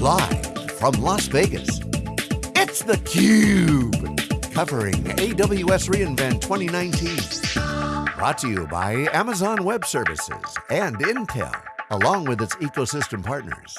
Live from Las Vegas, it's theCUBE. Covering AWS reInvent 2019. Brought to you by Amazon Web Services and Intel, along with its ecosystem partners.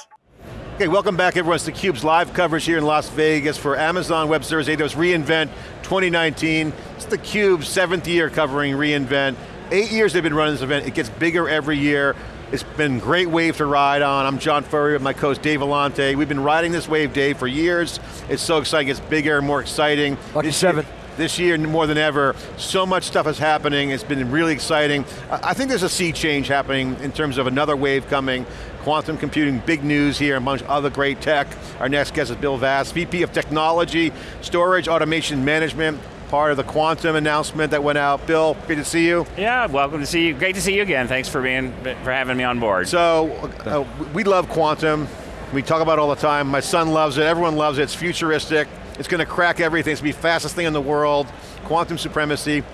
Okay, welcome back everyone. It's theCUBE's live coverage here in Las Vegas for Amazon Web Services AWS reInvent 2019. It's theCUBE's seventh year covering reInvent. Eight years they've been running this event. It gets bigger every year. It's been a great wave to ride on. I'm John Furrier with my co-host Dave Vellante. We've been riding this wave, Dave, for years. It's so exciting, it's bigger, and more exciting. Lucky this seven. Year, this year more than ever, so much stuff is happening. It's been really exciting. I think there's a sea change happening in terms of another wave coming. Quantum computing, big news here, amongst other great tech. Our next guest is Bill Vass, VP of Technology, Storage, Automation Management part of the quantum announcement that went out. Bill, great to see you. Yeah, welcome to see you. Great to see you again. Thanks for being for having me on board. So, uh, we love quantum. We talk about it all the time. My son loves it, everyone loves it. It's futuristic. It's going to crack everything. It's going to be the fastest thing in the world. Quantum supremacy.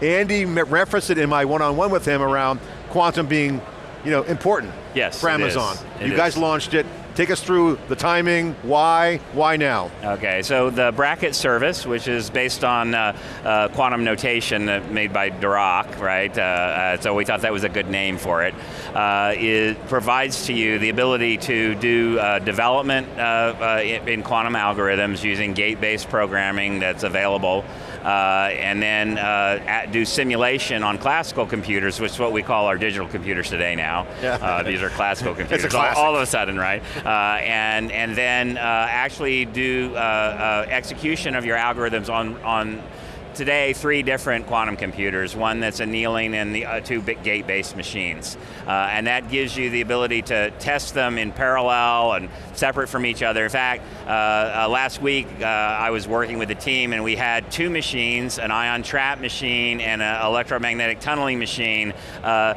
Andy referenced it in my one-on-one -on -one with him around quantum being you know, important yes, for Amazon. you is. guys launched it. Take us through the timing, why, why now? Okay, so the Braket service, which is based on uh, uh, quantum notation made by Dirac, right? Uh, uh, so we thought that was a good name for it. Uh, it provides to you the ability to do uh, development in, in quantum algorithms using gate-based programming that's available uh, and then uh, do simulation on classical computers, which is what we call our digital computers today now. Yeah. Uh, these are classical computers, all, all, of a sudden, right? and, and then actually do execution of your algorithms on, on today three different quantum computers, one that's annealing and the uh, two gate-based machines. Uh, and that gives you the ability to test them in parallel and separate from each other. In fact, uh, uh last week uh, I was working with a team and we had two machines, an ion trap machine and an electromagnetic tunneling machine uh,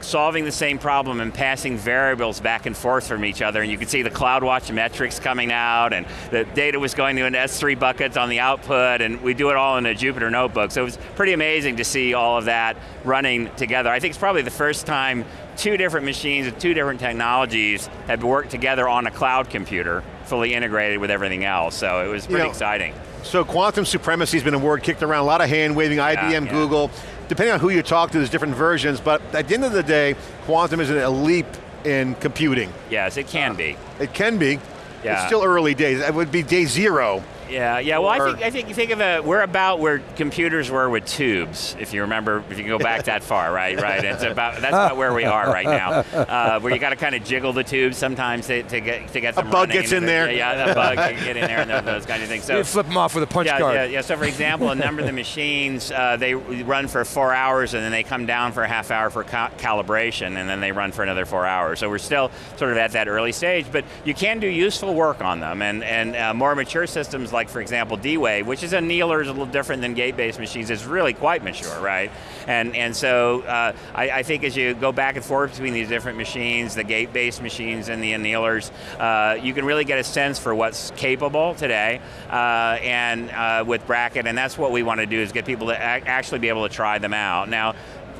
solving the same problem and passing variables back and forth from each other, and you could see the CloudWatch metrics coming out, and the data was going to an S3 bucket on the output, and we do it all in a Jupyter notebook. So it was pretty amazing to see all of that running together. I think it's probably the first time two different machines with two different technologies have worked together on a cloud computer, fully integrated with everything else, so it was pretty you know, exciting. So quantum supremacy has been a word kicked around, a lot of hand waving, IBM, yeah, yeah. Google depending on who you talk to, there's different versions, but at the end of the day, quantum is a leap in computing. Yes, it can uh, be. It can be. Yeah. It's still early days. It would be day zero yeah, yeah. Well, I think I think you think of it. We're about where computers were with tubes. If you remember, if you can go back that far, right? Right. It's about that's about where we are right now. Uh, where you got to kind of jiggle the tubes sometimes to, to get to get them. A bug gets in there. Yeah, yeah, a bug can get in there and those kind of things. So you flip them off with a punch yeah, card. Yeah, yeah. So for example, a number of the machines uh, they run for four hours and then they come down for a half hour for ca calibration and then they run for another four hours. So we're still sort of at that early stage, but you can do useful work on them and and uh, more mature systems like for example D-Wave, which is a annealer, is a little different than gate-based machines, is really quite mature, right? And, and so uh, I, I, think as you go back and forth between these different machines, the gate-based machines and the annealers, uh, you can really get a sense for what's capable today, uh, and uh, with Braket, and that's what we want to do, is get people to actually be able to try them out. Now,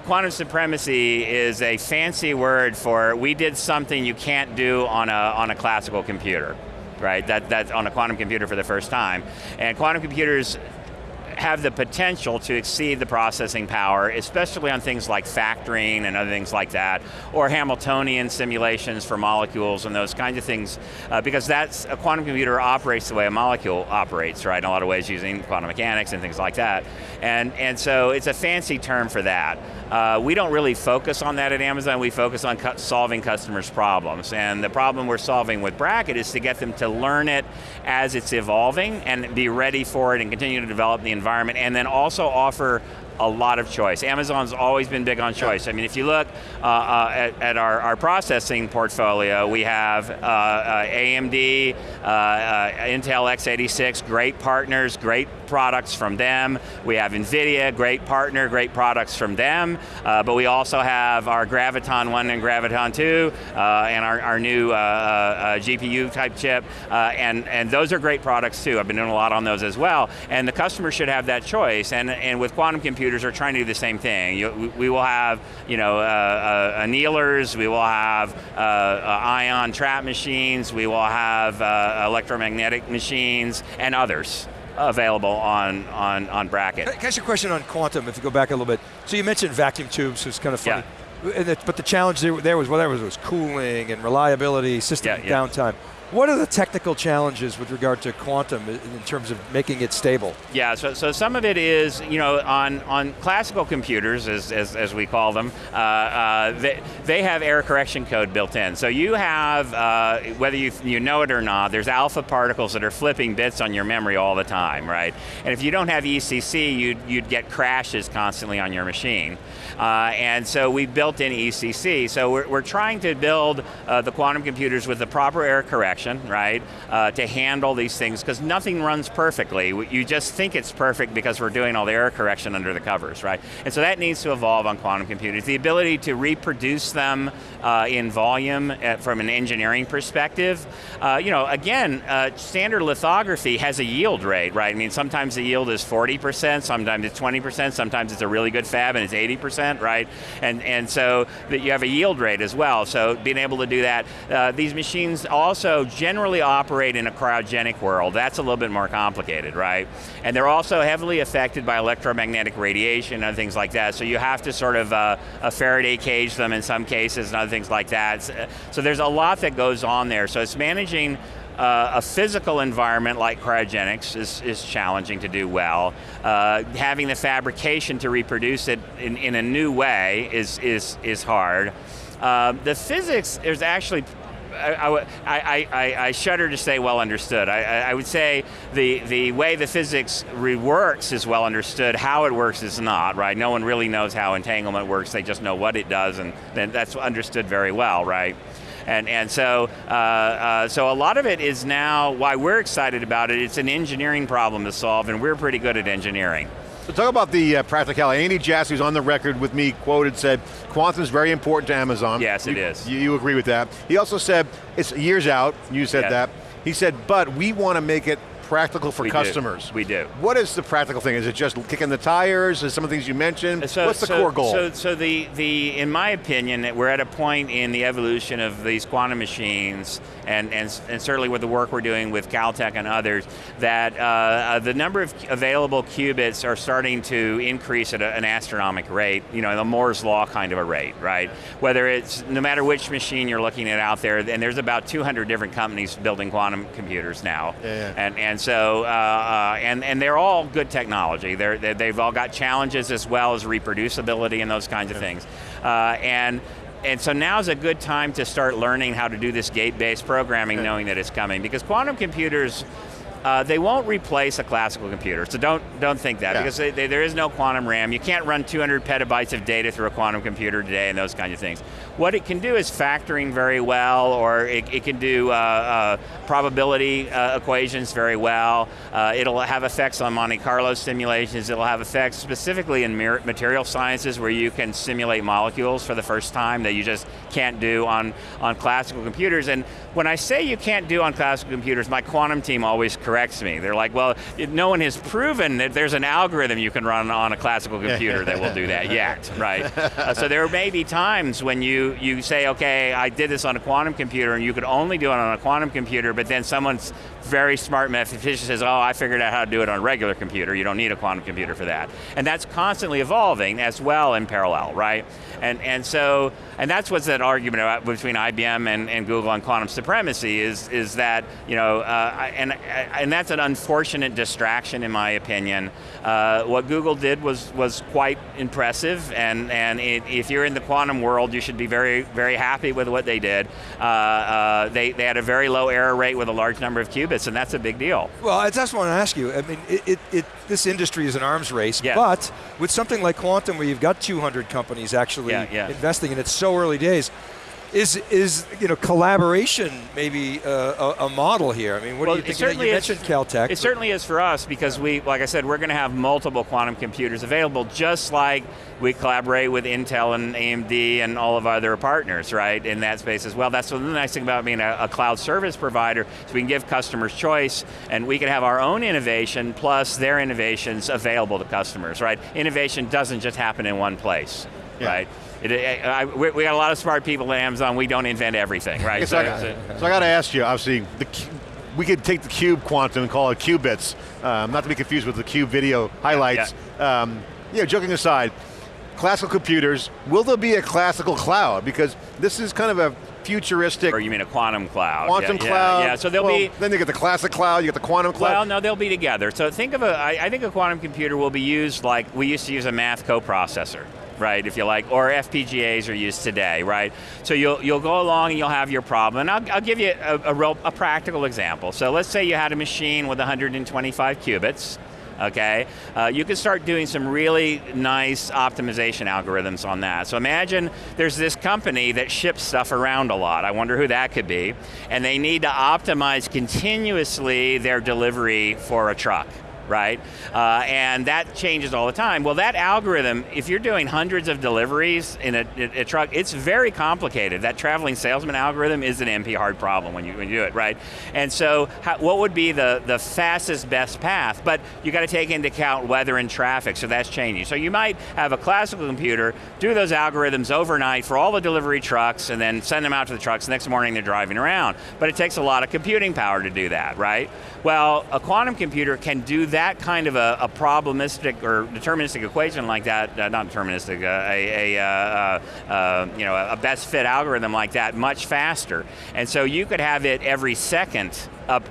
quantum supremacy is a fancy word for we did something you can't do on a, on a classical computer right? That, that's on a quantum computer for the first time. And quantum computers have the potential to exceed the processing power, especially on things like factoring and other things like that, or Hamiltonian simulations for molecules and those kinds of things, uh, because that's, a quantum computer operates the way a molecule operates, right, in a lot of ways using quantum mechanics and things like that. And, and so it's a fancy term for that. Uh, we don't really focus on that at Amazon, we focus on cu solving customers' problems. And the problem we're solving with Braket is to get them to learn it as it's evolving and be ready for it and continue to develop the environment and then also offer a lot of choice. Amazon's always been big on choice. I mean, if you look uh, uh, at, at our, our, processing portfolio, we have uh, uh AMD, uh, uh, Intel x86, great partners, great products from them. We have NVIDIA, great partner, great products from them. but we also have our Graviton 1 and Graviton 2, and our, our new GPU type chip, and, and those are great products too. I've been doing a lot on those as well. And the customer should have that choice. And, and with quantum computing, computers are trying to do the same thing. You, we, we, will have, you know, uh, uh, annealers, we will have uh, uh ion trap machines, we will have electromagnetic machines, and others available on, on, on Braket. Can I ask you a question on quantum, if you go back a little bit? So you mentioned vacuum tubes, it's kind of funny. Yeah. but the challenge there was, well, there was, was cooling and reliability, system yeah, yeah. downtime. What are the technical challenges with regard to quantum in terms of making it stable? Yeah, so, so some of it is, you know, on, on classical computers, as, as, as we call them, uh, uh, they, they have error correction code built in. So you have, uh, whether you, you know it or not, there's alpha particles that are flipping bits on your memory all the time, right? And if you don't have ECC, you'd, you'd get crashes constantly on your machine. Uh, and so we built in ECC. So we're, we're trying to build uh, the quantum computers with the proper error correction, right, uh, to handle these things, because nothing runs perfectly. You just think it's perfect because we're doing all the error correction under the covers, right? And so that needs to evolve on quantum computers. The ability to reproduce them uh, in volume uh, from an engineering perspective. Uh, you know, again, standard lithography has a yield rate, right? I mean, sometimes the yield is 40%, sometimes it's 20%, sometimes it's a really good fab and it's 80%, right? And, and so that you have a yield rate as well, so being able to do that. Uh, these machines also generally operate in a cryogenic world. That's a little bit more complicated, right? And they're also heavily affected by electromagnetic radiation and things like that, so you have to sort of uh, a Faraday cage them in some cases and other things like that. So there's a lot that goes on there, so it's managing uh, a physical environment like cryogenics is, is challenging to do well. Uh, having the fabrication to reproduce it in, in a new way is, is, is hard. Uh, the physics is actually I, I, I, I, shudder to say well understood. I, I, would say the, the way the physics reworks is well understood, how it works is not, right? No one really knows how entanglement works, they just know what it does and then that's understood very well, right? And, and so, uh, uh, so a lot of it is now, why we're excited about it, it's an engineering problem to solve and we're pretty good at engineering. So talk about the uh, practicality. Andy Jassy, who's on the record with me, quoted, said, quantum is very important to Amazon. Yes, you, it is. You, you, agree with that. He also said, it's years out, you said yeah. that. He said, but we want to make it practical for we customers. Do. We do. What is the practical thing? Is it just kicking the tires? Is some of the things you mentioned? So, What's the so, core goal? So, so the, the, in my opinion, we're at a point in the evolution of these quantum machines, and, and, and certainly with the work we're doing with Caltech and others, that uh, uh, the number of available qubits are starting to increase at a, an astronomical rate, you know, the Moore's law kind of a rate, right? Whether it's, no matter which machine you're looking at out there, and there's about 200 different companies building quantum computers now. Yeah. And, and and so, uh, uh, and, and they're all good technology. They're, they've all got challenges as well as reproducibility and those kinds of things. Uh, and and so now's a good time to start learning how to do this gate-based programming knowing that it's coming because quantum computers uh, they won't replace a classical computer, so don't don't think that, yeah. because they, they, there is no quantum RAM. You can't run 200 petabytes of data through a quantum computer today and those kinds of things. What it can do is factoring very well, or it, it can do uh, uh, probability uh, equations very well. Uh, it'll have effects on Monte Carlo simulations. It'll have effects specifically in material sciences where you can simulate molecules for the first time that you just can't do on, on classical computers. And when I say you can't do on classical computers, my quantum team always corrects me. They're like, well, no one has proven that there's an algorithm you can run on a classical computer that will do that yet, right? Uh, so there may be times when you, you say, okay, I did this on a quantum computer and you could only do it on a quantum computer, but then someone's very smart mathematician says, oh, I figured out how to do it on a regular computer. You don't need a quantum computer for that. And that's constantly evolving as well in parallel, right? And, and so, and that's what's that argument about between IBM and, and Google on quantum supremacy is, is that, you know, uh, and, and that's an unfortunate distraction in my opinion. Uh, what Google did was, was quite impressive and, and it, if you're in the quantum world, you should be very, very happy with what they did. Uh, uh they, they had a very low error rate with a large number of qubits and that's a big deal. Well, I just want to ask you, I mean, it, it, it, this industry is an arms race, yeah. but with something like quantum where you've got 200 companies actually yeah, yeah. investing and it's so early days, is is you know collaboration maybe uh, a, a, model here? I mean, what well, do you think? You is, mentioned Caltech. It certainly is for us because we, like I said, we're going to have multiple quantum computers available, just like we collaborate with Intel and AMD and all of our other partners, right, in that space as well. That's the nice thing about being a, a cloud service provider, so we can give customers choice, and we can have our own innovation plus their innovations available to customers, right? Innovation doesn't just happen in one place, yeah. right? It, I, we, we, got a lot of smart people at Amazon, we don't invent everything, right? so, so, so, I got to ask you, obviously, the, we could take the cube quantum and call it qubits, um, not to be confused with the cube video highlights. Yeah, um, yeah joking aside, classical computers, will there be a classical cloud? Because this is kind of a futuristic. Or you mean a quantum cloud? Quantum yeah, cloud. Yeah, yeah. so they'll well, be. Then you get the classic cloud. You get the quantum cloud. Well, no, they'll be together. So think of a. I, I think a quantum computer will be used like we used to use a math coprocessor right, if you like, or FPGAs are used today, right? So you'll, you'll go along and you'll have your problem. And I'll, I'll give you a, a, real, a practical example. So let's say you had a machine with 125 qubits, okay? Uh, you can start doing some really nice optimization algorithms on that. So imagine there's this company that ships stuff around a lot. I wonder who that could be. And they need to optimize continuously their delivery for a truck right? Uh, and that changes all the time. Well, that algorithm, if you're doing hundreds of deliveries in a, a, truck, it's very complicated. That traveling salesman algorithm is an NP hard problem when you, when you do it, right? And so, how, what would be the, the fastest, best path? But you got to take into account weather and traffic, so that's changing. So you might have a classical computer, do those algorithms overnight for all the delivery trucks, and then send them out to the trucks. Next morning they're driving around. But it takes a lot of computing power to do that, right? Well, a quantum computer can do that kind of a, a probabilistic or deterministic equation like that, uh, not deterministic, uh, a, a uh, uh, uh, you know, a best fit algorithm like that much faster. And so you could have it every second up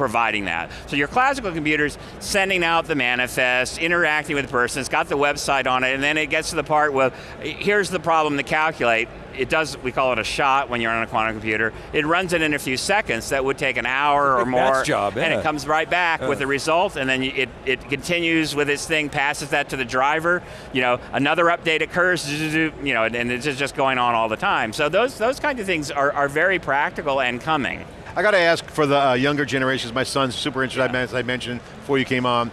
providing that. So your classical computer's sending out the manifest, interacting with the person, it's got the website on it, and then it gets to the part where, here's the problem to calculate, it does, we call it a shot when you're on a quantum computer. It runs it in a few seconds. That would take an hour or more. Job, yeah. And it comes right back uh. with the result, and then it, it continues with its thing, passes that to the driver. You know, another update occurs, you know, and it's just going on all the time. So those, those kinds of things are, are very practical and coming. I got to ask for the uh, younger generations, my son's super interested, yeah. as I mentioned before you came on.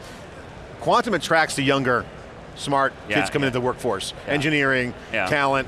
Quantum attracts the younger, smart yeah, kids coming yeah. into the workforce. Engineering, talent.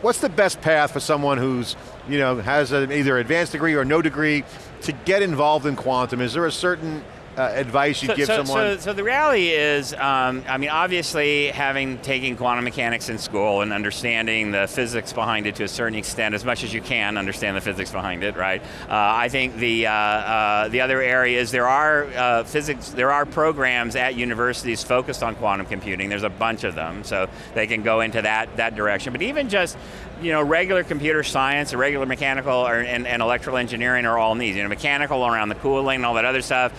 What's the best path for someone who's, you know, has a, either advanced degree or no degree to get involved in quantum? Is there a certain uh, advice you so, give so, someone? So, so, the reality is, um, I mean, obviously having taken quantum mechanics in school and understanding the physics behind it to a certain extent, as much as you can understand the physics behind it, right? Uh, I think the uh, uh the other areas there are uh, physics, there are programs at universities focused on quantum computing. There's a bunch of them, so they can go into that that direction. But even just you know, regular computer science, regular mechanical or, and, and, electrical engineering are all needs. You know, mechanical around the cooling and all that other stuff,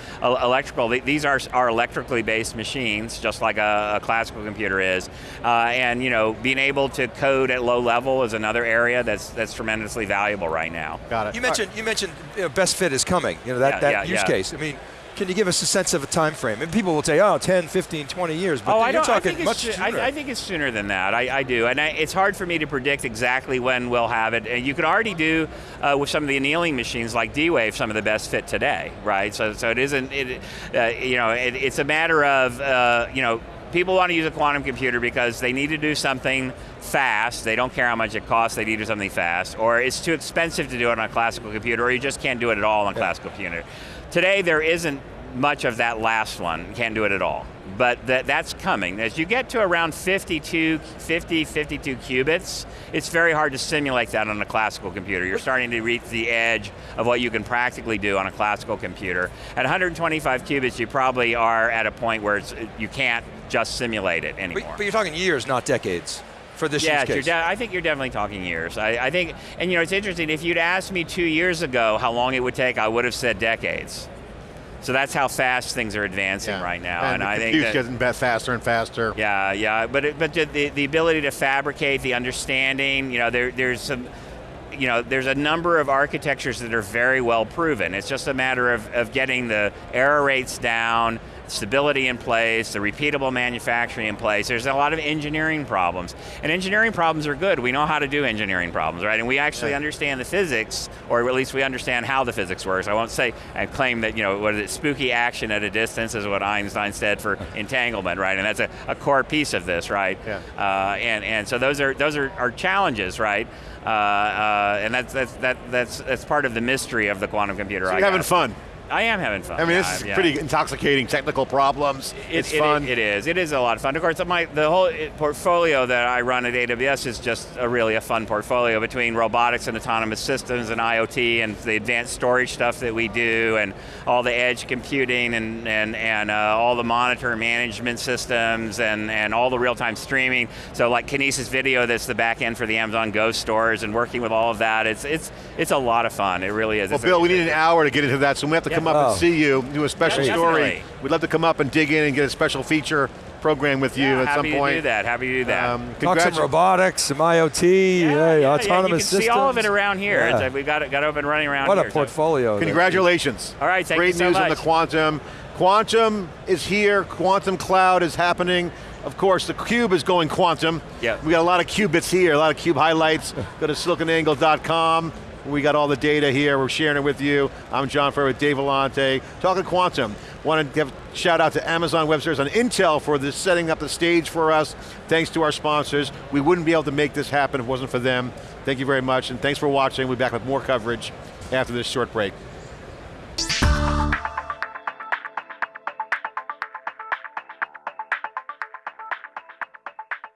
electrical, these are, are electrically based machines, just like a, a classical computer is. Uh, and you know, being able to code at low level is another area that's that's tremendously valuable right now. Got it. You mentioned, you mentioned you know, best fit is coming, you know, that, yeah, that yeah, use yeah. case. I mean, can you give us a sense of a time frame? And people will say, oh, 10, 15, 20 years, but oh, I you're talking I much sooner. I, I, think it's sooner than that. I, I do, and it's hard for me to predict exactly when we'll have it. And you can already do uh, with some of the annealing machines like D-Wave some of the best fit today, right? So, so it isn't, it, uh, you know, it, it's a matter of, uh, you know, people want to use a quantum computer because they need to do something fast, they don't care how much it costs, they need to do something fast, or it's too expensive to do it on a classical computer, or you just can't do it at all on a classical computer. Today there isn't much of that last one. You can't do it at all. But that, that's coming. As you get to around 52, 50, 52 qubits, it's very hard to simulate that on a classical computer. You're starting to reach the edge of what you can practically do on a classical computer. At 125 qubits, you probably are at a point where you can't just simulate it anymore. But, but you're talking years, not decades for this yeah, use case. I think you're definitely talking years. I, I, think, and you know, it's interesting, if you'd asked me two years ago how long it would take, I would have said decades. So that's how fast things are advancing yeah. right now, and, and I think that, getting faster and faster. Yeah, yeah, but it, but the, the ability to fabricate, the understanding, you know, there, there's some you know, there's a number of architectures that are very well proven. It's just a matter of, of getting the error rates down, stability in place, the repeatable manufacturing in place. There's a lot of engineering problems. And engineering problems are good. We know how to do engineering problems, right? And we actually yeah. understand the physics, or at least we understand how the physics works. I won't say and claim that, you know, what is it, spooky action at a distance is what Einstein said for entanglement, right? And that's a, a core piece of this, right? Yeah. Uh, and, and so those are, those are, are challenges, right? Uh, uh, and that's, that's, that, that's, that's part of the mystery of the quantum computer. So you're having fun. I am having fun. I mean, yeah, this is yeah. pretty intoxicating technical problems. It, it's it, fun. It, it is. It is a lot of fun. Of course, my the whole portfolio that I run at AWS is just a really a fun portfolio between robotics and autonomous systems and IoT and the advanced storage stuff that we do and all the edge computing and and and uh, all the monitor management systems and and all the real-time streaming. So like Kinesis Video, that's the back end for the Amazon Go stores and working with all of that. It's it's it's a lot of fun. It really is. Well, it's Bill, we need an hour to get into that, so we have to come come up oh. and see you, do a special yeah, story. We'd love to come up and dig in and get a special feature program with you yeah, at some point. Happy to do that, happy to do that. Um, Talk some robotics, some IoT, yeah, hey, autonomous yeah, you can systems. see all of it around here. Yeah. we've got it, got up and running around what here. What a portfolio. So. Congratulations. All right, thank Great you so news much. on the quantum. Quantum is here, quantum cloud is happening. Of course, the cube is going quantum. Yeah. We got a lot of qubits here, a lot of cube highlights. Go to siliconangle.com. We got all the data here, we're sharing it with you. I'm John Furrier with Dave Vellante, talking quantum. Want to give shout out to Amazon Web Services and Intel for this setting up the stage for us. Thanks to our sponsors. We wouldn't be able to make this happen if it wasn't for them. Thank you very much, and thanks for watching. We'll be back with more coverage after this short break.